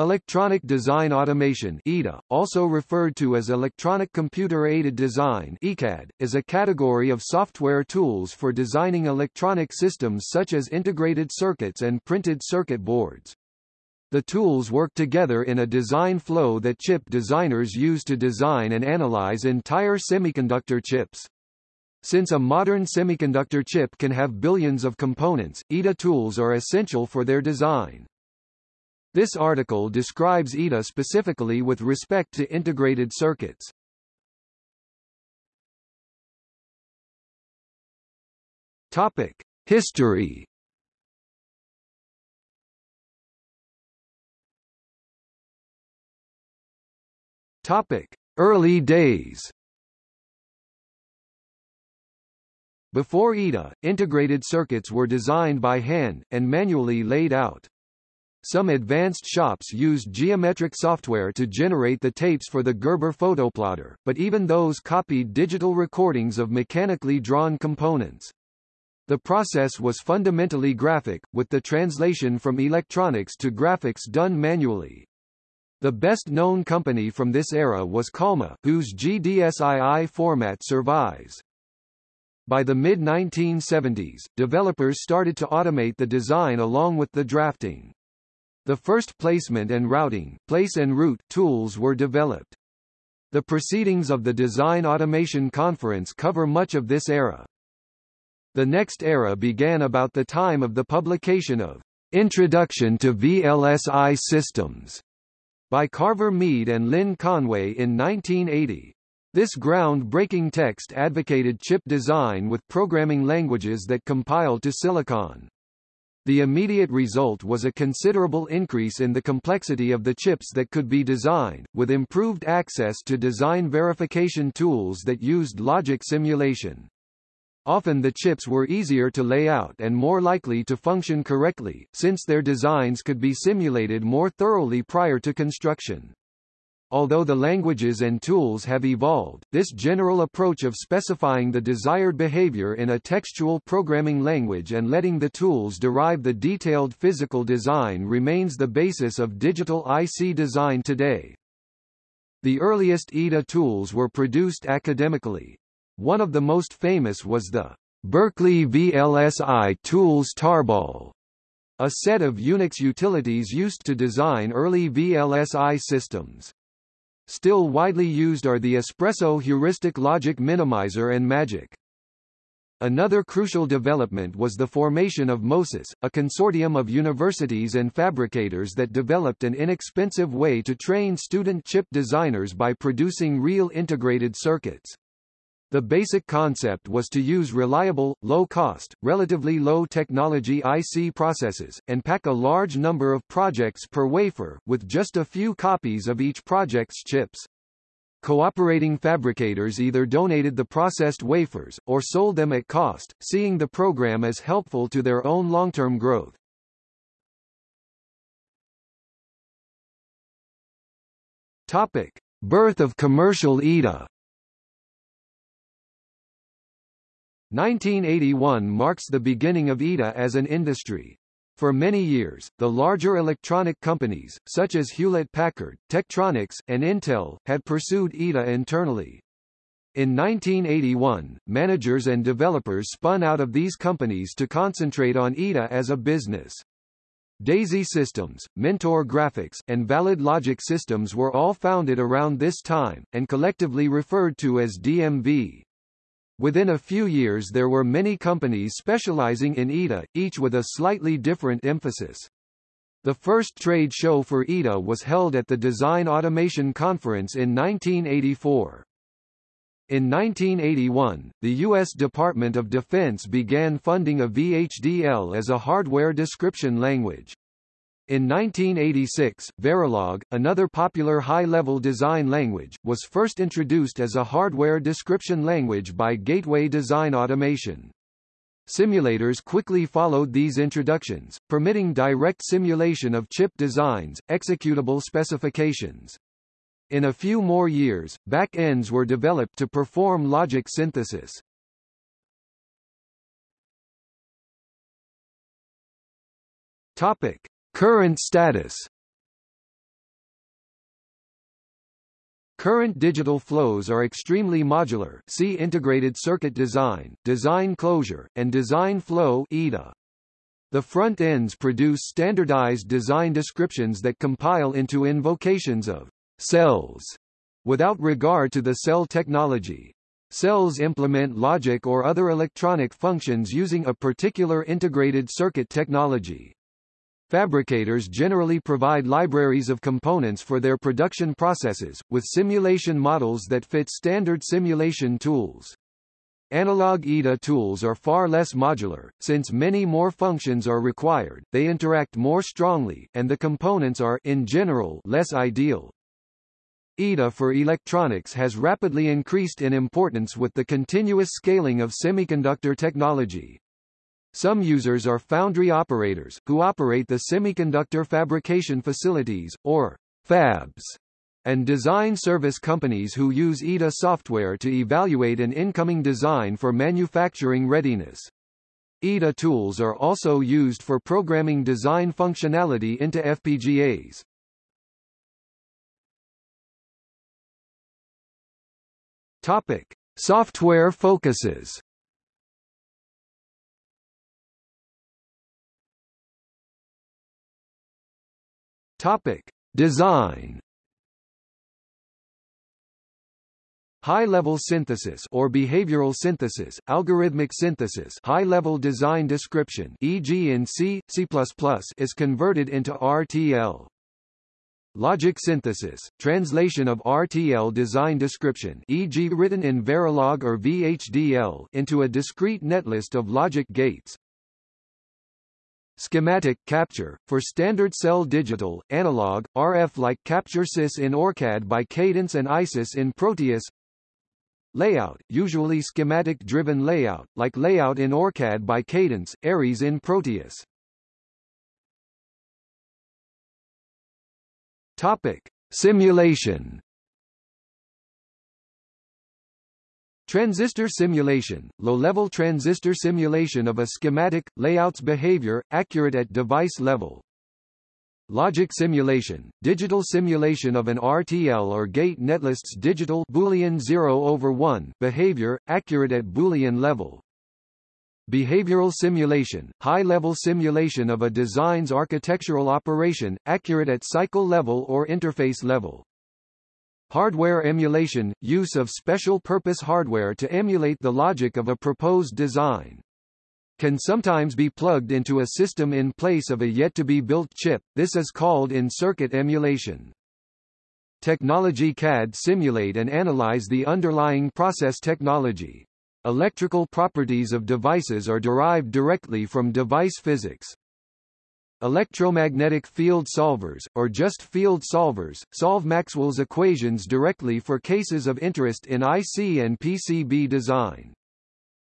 Electronic Design Automation EDA, also referred to as Electronic Computer-Aided Design ECAD, is a category of software tools for designing electronic systems such as integrated circuits and printed circuit boards. The tools work together in a design flow that chip designers use to design and analyze entire semiconductor chips. Since a modern semiconductor chip can have billions of components, EDA tools are essential for their design. This article describes EDA specifically with respect to integrated circuits. Topic: History. Topic: Early days. Before EDA, integrated circuits were designed by hand, and manually laid out. Some advanced shops used geometric software to generate the tapes for the Gerber photoplotter, but even those copied digital recordings of mechanically drawn components. The process was fundamentally graphic, with the translation from electronics to graphics done manually. The best-known company from this era was Calma, whose GDSII format survives. By the mid-1970s, developers started to automate the design along with the drafting. The first placement and routing place and route tools were developed. The proceedings of the Design Automation Conference cover much of this era. The next era began about the time of the publication of Introduction to VLSI Systems by Carver Mead and Lynn Conway in 1980. This ground-breaking text advocated chip design with programming languages that compiled to Silicon. The immediate result was a considerable increase in the complexity of the chips that could be designed, with improved access to design verification tools that used logic simulation. Often the chips were easier to lay out and more likely to function correctly, since their designs could be simulated more thoroughly prior to construction. Although the languages and tools have evolved, this general approach of specifying the desired behavior in a textual programming language and letting the tools derive the detailed physical design remains the basis of digital IC design today. The earliest EDA tools were produced academically. One of the most famous was the Berkeley VLSI Tools Tarball, a set of Unix utilities used to design early VLSI systems. Still widely used are the Espresso heuristic logic minimizer and Magic. Another crucial development was the formation of MOSIS, a consortium of universities and fabricators that developed an inexpensive way to train student chip designers by producing real integrated circuits. The basic concept was to use reliable, low-cost, relatively low-technology IC processes, and pack a large number of projects per wafer, with just a few copies of each project's chips. Cooperating fabricators either donated the processed wafers, or sold them at cost, seeing the program as helpful to their own long-term growth. Topic. Birth of commercial EDA 1981 marks the beginning of EDA as an industry. For many years, the larger electronic companies, such as Hewlett-Packard, Tektronix, and Intel, had pursued EDA internally. In 1981, managers and developers spun out of these companies to concentrate on EDA as a business. Daisy Systems, Mentor Graphics, and Valid Logic Systems were all founded around this time, and collectively referred to as DMV. Within a few years there were many companies specializing in EDA, each with a slightly different emphasis. The first trade show for EDA was held at the Design Automation Conference in 1984. In 1981, the U.S. Department of Defense began funding a VHDL as a hardware description language. In 1986, Verilog, another popular high-level design language, was first introduced as a hardware description language by Gateway Design Automation. Simulators quickly followed these introductions, permitting direct simulation of chip designs, executable specifications. In a few more years, back-ends were developed to perform logic synthesis. Topic. Current status Current digital flows are extremely modular see integrated circuit design, design closure, and design flow EDA. The front ends produce standardized design descriptions that compile into invocations of cells without regard to the cell technology. Cells implement logic or other electronic functions using a particular integrated circuit technology. Fabricators generally provide libraries of components for their production processes, with simulation models that fit standard simulation tools. Analog EDA tools are far less modular, since many more functions are required, they interact more strongly, and the components are in general less ideal. EDA for electronics has rapidly increased in importance with the continuous scaling of semiconductor technology. Some users are foundry operators, who operate the semiconductor fabrication facilities, or fabs, and design service companies who use EDA software to evaluate an incoming design for manufacturing readiness. EDA tools are also used for programming design functionality into FPGAs. Topic: Software focuses. Topic: Design. High-level synthesis or behavioral synthesis, algorithmic synthesis, high-level design description, e.g. in C, C++, is converted into RTL. Logic synthesis, translation of RTL design description, e.g. written in Verilog or VHDL, into a discrete netlist of logic gates, Schematic capture, for standard cell digital, analog, RF-like capture CIS in ORCAD by Cadence and ISIS in Proteus Layout, usually schematic-driven layout, like layout in ORCAD by Cadence, Ares in Proteus. Topic. Simulation Transistor simulation, low-level transistor simulation of a schematic, layout's behavior, accurate at device level. Logic simulation, digital simulation of an RTL or gate netlist's digital Boolean 0 over 1 behavior, accurate at Boolean level. Behavioral simulation, high-level simulation of a design's architectural operation, accurate at cycle level or interface level. Hardware emulation – use of special-purpose hardware to emulate the logic of a proposed design. Can sometimes be plugged into a system in place of a yet-to-be-built chip, this is called in-circuit emulation. Technology CAD simulate and analyze the underlying process technology. Electrical properties of devices are derived directly from device physics. Electromagnetic field solvers, or just field solvers, solve Maxwell's equations directly for cases of interest in IC and PCB design.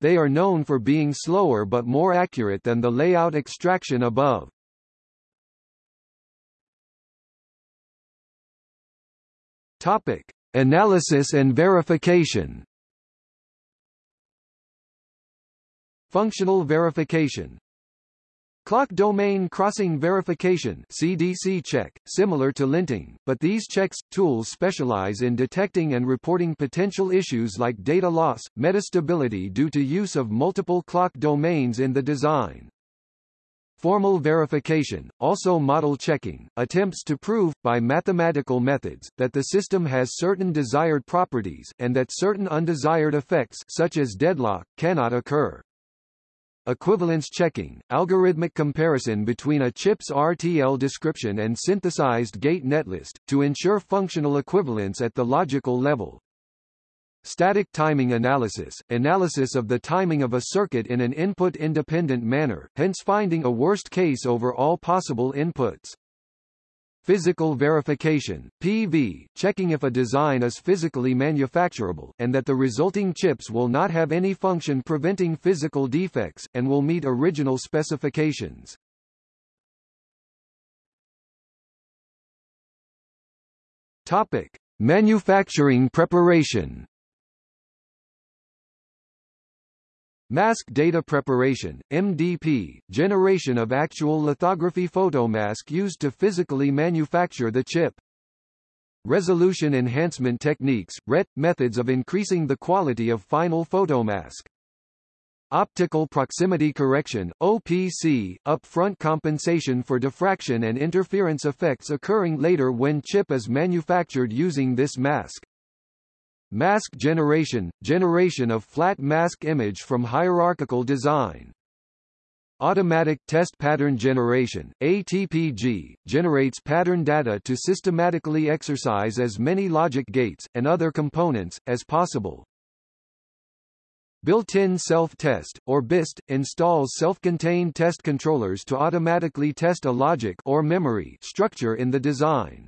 They are known for being slower but more accurate than the layout extraction above. Topic: Analysis and verification. Functional verification Clock domain crossing verification CDC check, similar to linting, but these checks, tools specialize in detecting and reporting potential issues like data loss, metastability due to use of multiple clock domains in the design. Formal verification, also model checking, attempts to prove, by mathematical methods, that the system has certain desired properties, and that certain undesired effects such as deadlock, cannot occur. Equivalence checking, algorithmic comparison between a chip's RTL description and synthesized gate netlist, to ensure functional equivalence at the logical level. Static timing analysis, analysis of the timing of a circuit in an input-independent manner, hence finding a worst case over all possible inputs. Physical verification, PV, checking if a design is physically manufacturable, and that the resulting chips will not have any function preventing physical defects, and will meet original specifications. Topic. Manufacturing preparation Mask data preparation, MDP, generation of actual lithography photomask used to physically manufacture the chip. resolution enhancement techniques, RET, methods of increasing the quality of final photomask. Optical proximity correction, OPC, upfront compensation for diffraction and interference effects occurring later when chip is manufactured using this mask. Mask generation, generation of flat mask image from hierarchical design. Automatic Test Pattern Generation ATPG, generates pattern data to systematically exercise as many logic gates, and other components, as possible. Built-in self-test, or BIST, installs self-contained test controllers to automatically test a logic or memory structure in the design.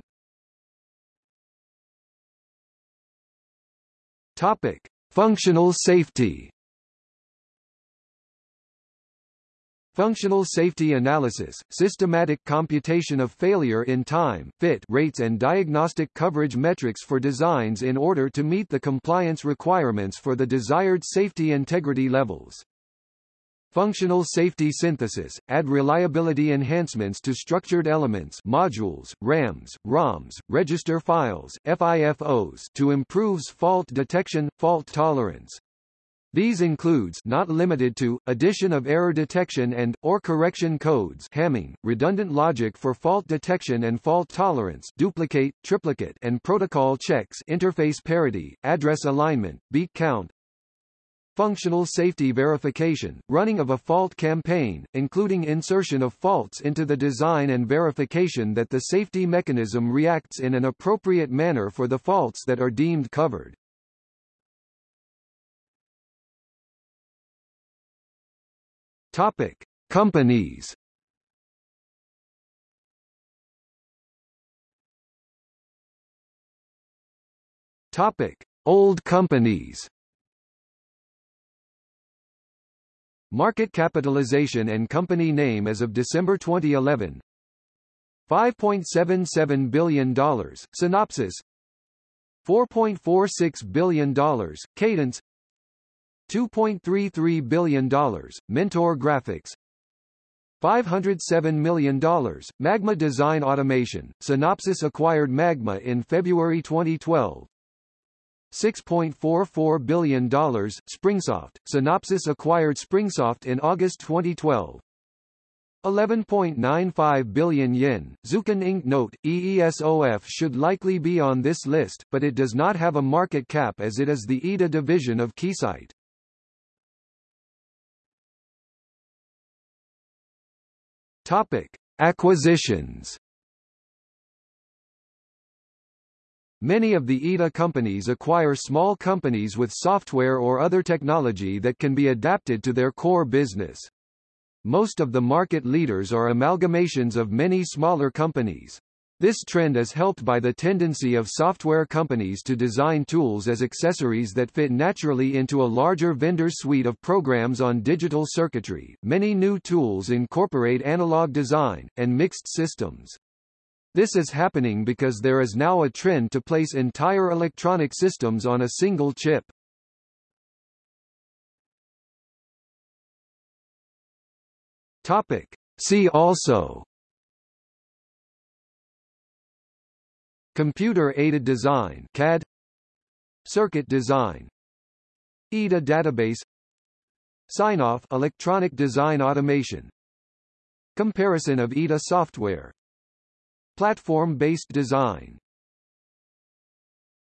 Topic: Functional safety. Functional safety analysis, systematic computation of failure in time fit rates and diagnostic coverage metrics for designs in order to meet the compliance requirements for the desired safety integrity levels. Functional safety synthesis, add reliability enhancements to structured elements modules, RAMs, ROMs, register files, FIFOs to improves fault detection, fault tolerance, these includes not limited to, addition of error detection and, or correction codes Hamming, redundant logic for fault detection and fault tolerance duplicate, triplicate and protocol checks interface parity, address alignment, beat count, Functional safety verification, running of a fault campaign, including insertion of faults into the design and verification that the safety mechanism reacts in an appropriate manner for the faults that are deemed covered. Topic: Companies. Topic: Old companies. Market capitalization and company name as of December 2011 $5.77 billion, Synopsys. $4.46 billion, Cadence. $2.33 billion, Mentor Graphics. $507 million, Magma Design Automation, Synopsys acquired Magma in February 2012 $6.44 billion, Springsoft, Synopsys acquired Springsoft in August 2012 11.95 billion yen. Zuken Inc. Note, EESOF should likely be on this list, but it does not have a market cap as it is the EDA division of Keysight. Topic: Acquisitions. Many of the EDA companies acquire small companies with software or other technology that can be adapted to their core business. Most of the market leaders are amalgamations of many smaller companies. This trend is helped by the tendency of software companies to design tools as accessories that fit naturally into a larger vendor suite of programs on digital circuitry. Many new tools incorporate analog design, and mixed systems. This is happening because there is now a trend to place entire electronic systems on a single chip. Topic. See also. Computer-aided design CAD Circuit design. EDA database. Sign-off electronic design automation. Comparison of EDA software Platform-based design